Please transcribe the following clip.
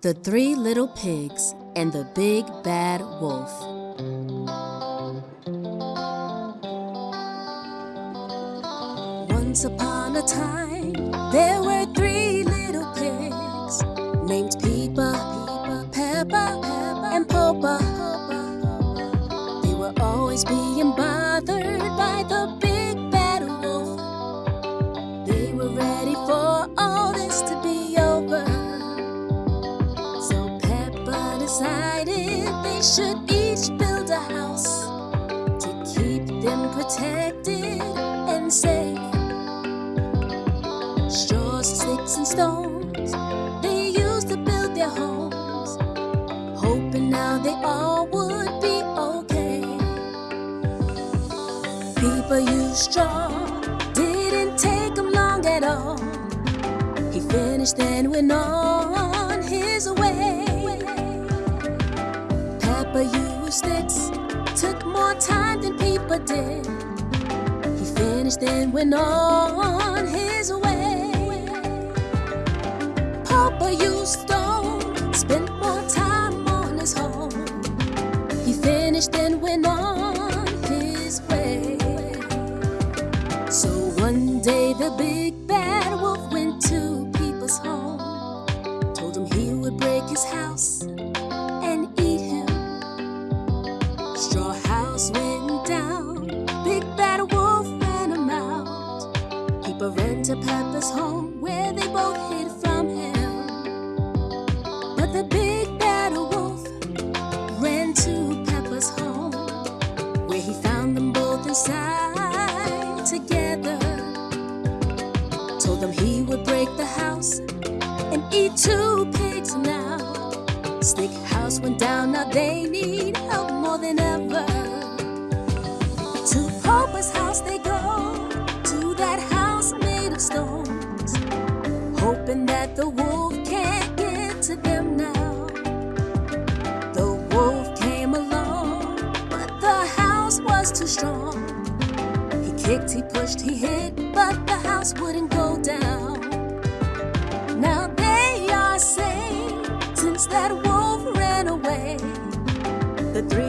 The Three Little Pigs and the Big Bad Wolf. Once upon a time, there were three little pigs named Peepa, Peppa, and Popa. They were always being they should each build a house to keep them protected and safe. Straws, sticks, and stones they used to build their homes, hoping now they all would be okay. Peepa used straw, didn't take him long at all. He finished and went on his way. Peppa used sticks, took more time than Peepa did. He finished and went on his way. Popa used stone, spent more time on his home. He finished and went on his way. So one day the big bad wolf went to Peepa's home. Told him he would break his house to Peppa's home where they both hid from him. But the big bad wolf ran to Peppa's home where he found them both inside together. Told them he would break the house and eat two pigs now. Stick house went down, now they need help hoping that the wolf can't get to them now. The wolf came along, but the house was too strong. He kicked, he pushed, he hit, but the house wouldn't go down. Now they are safe since that wolf ran away. The three